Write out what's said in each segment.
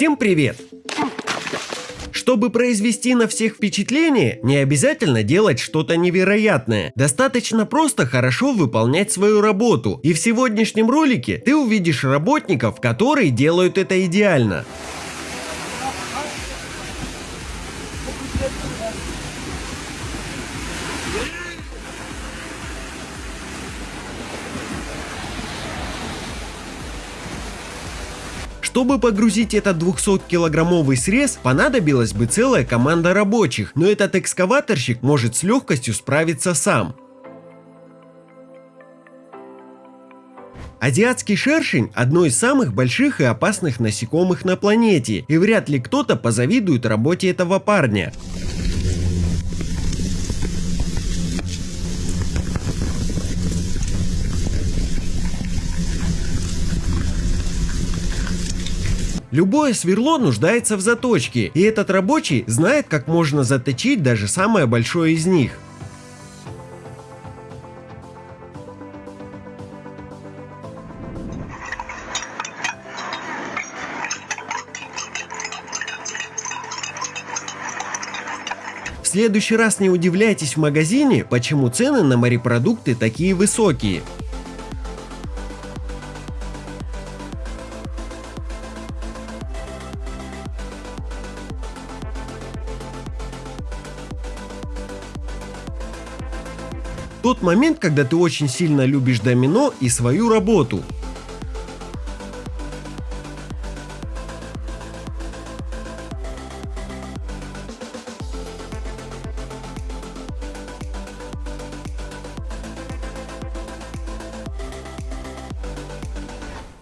Всем привет! Чтобы произвести на всех впечатление, не обязательно делать что-то невероятное. Достаточно просто хорошо выполнять свою работу. И в сегодняшнем ролике ты увидишь работников, которые делают это идеально. Чтобы погрузить этот 200-килограммовый срез, понадобилась бы целая команда рабочих, но этот экскаваторщик может с легкостью справиться сам. Азиатский шершень – одно из самых больших и опасных насекомых на планете, и вряд ли кто-то позавидует работе этого парня. Любое сверло нуждается в заточке, и этот рабочий знает, как можно заточить даже самое большое из них. В следующий раз не удивляйтесь в магазине, почему цены на морепродукты такие высокие. Тот момент, когда ты очень сильно любишь домино и свою работу.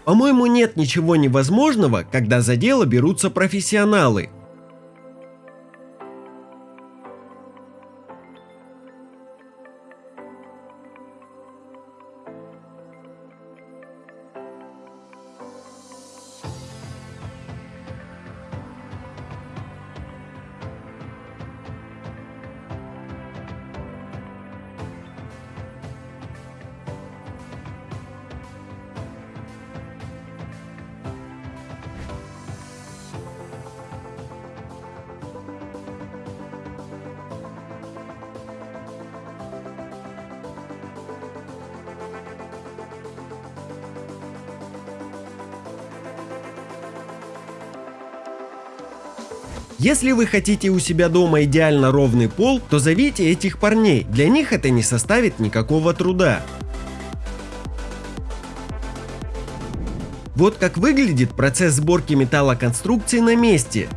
По-моему, нет ничего невозможного, когда за дело берутся профессионалы. Если вы хотите у себя дома идеально ровный пол, то зовите этих парней, для них это не составит никакого труда. Вот как выглядит процесс сборки металлоконструкции на месте.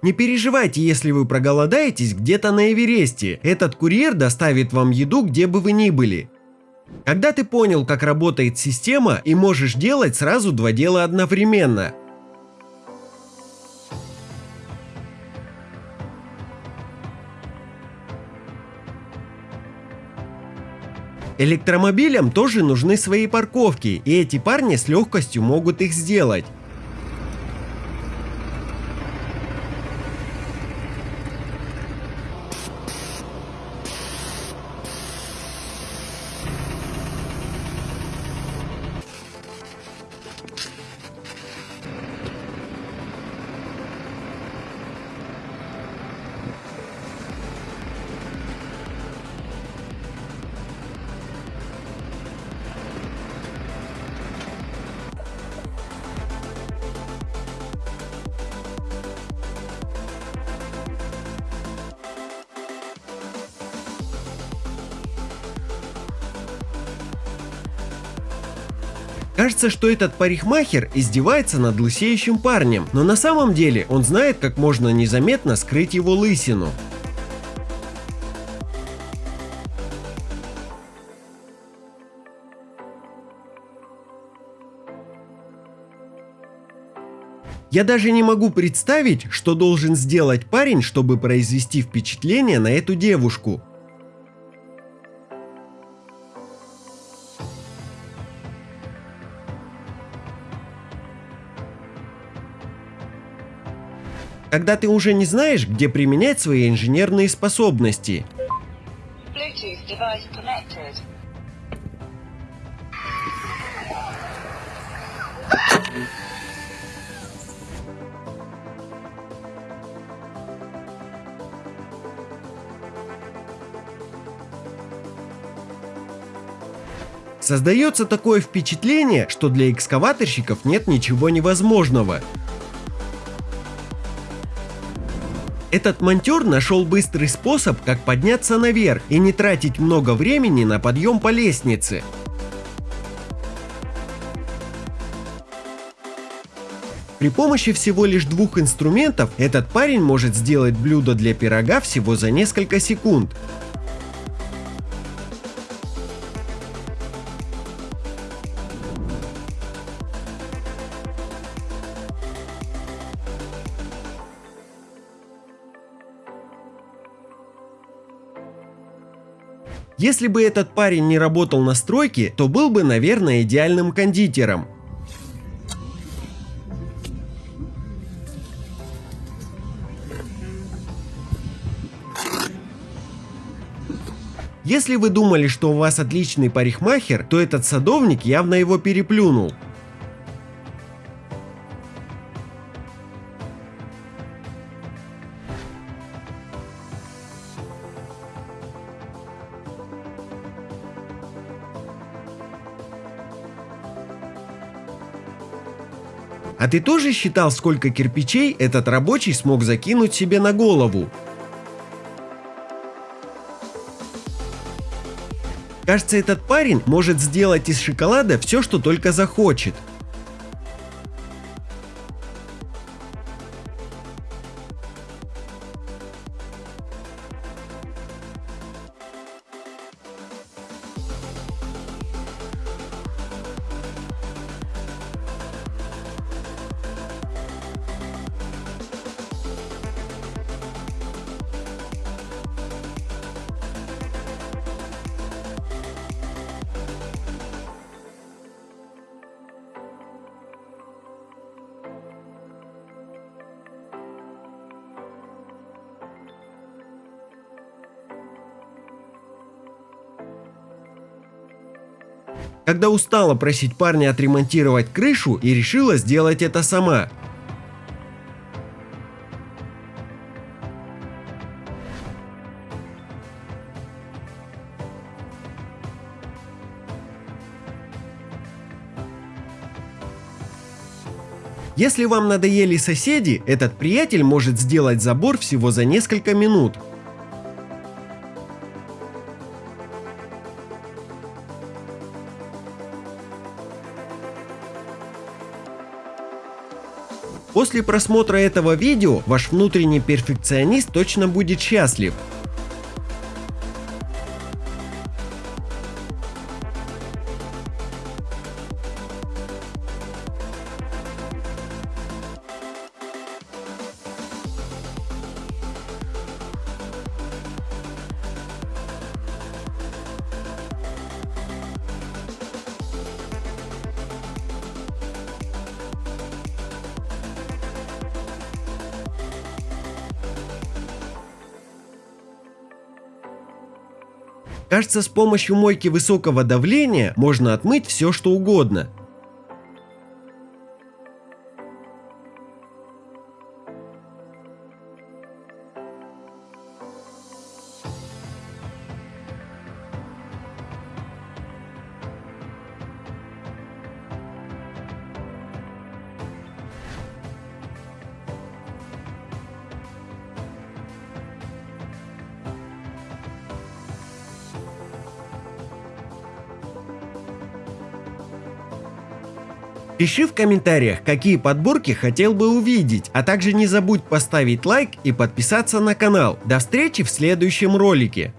Не переживайте, если вы проголодаетесь где-то на Эвересте. Этот курьер доставит вам еду, где бы вы ни были. Когда ты понял, как работает система и можешь делать сразу два дела одновременно. Электромобилям тоже нужны свои парковки, и эти парни с легкостью могут их сделать. Кажется, что этот парикмахер издевается над лысеющим парнем, но на самом деле он знает, как можно незаметно скрыть его лысину. Я даже не могу представить, что должен сделать парень, чтобы произвести впечатление на эту девушку. Когда ты уже не знаешь, где применять свои инженерные способности. Создается такое впечатление, что для экскаваторщиков нет ничего невозможного. Этот монтер нашел быстрый способ, как подняться наверх и не тратить много времени на подъем по лестнице. При помощи всего лишь двух инструментов этот парень может сделать блюдо для пирога всего за несколько секунд. Если бы этот парень не работал на стройке, то был бы, наверное, идеальным кондитером. Если вы думали, что у вас отличный парикмахер, то этот садовник явно его переплюнул. А ты тоже считал, сколько кирпичей этот рабочий смог закинуть себе на голову? Кажется, этот парень может сделать из шоколада все, что только захочет. Когда устала просить парня отремонтировать крышу и решила сделать это сама. Если вам надоели соседи, этот приятель может сделать забор всего за несколько минут. После просмотра этого видео ваш внутренний перфекционист точно будет счастлив. Кажется, с помощью мойки высокого давления можно отмыть все что угодно. Пиши в комментариях, какие подборки хотел бы увидеть, а также не забудь поставить лайк и подписаться на канал. До встречи в следующем ролике.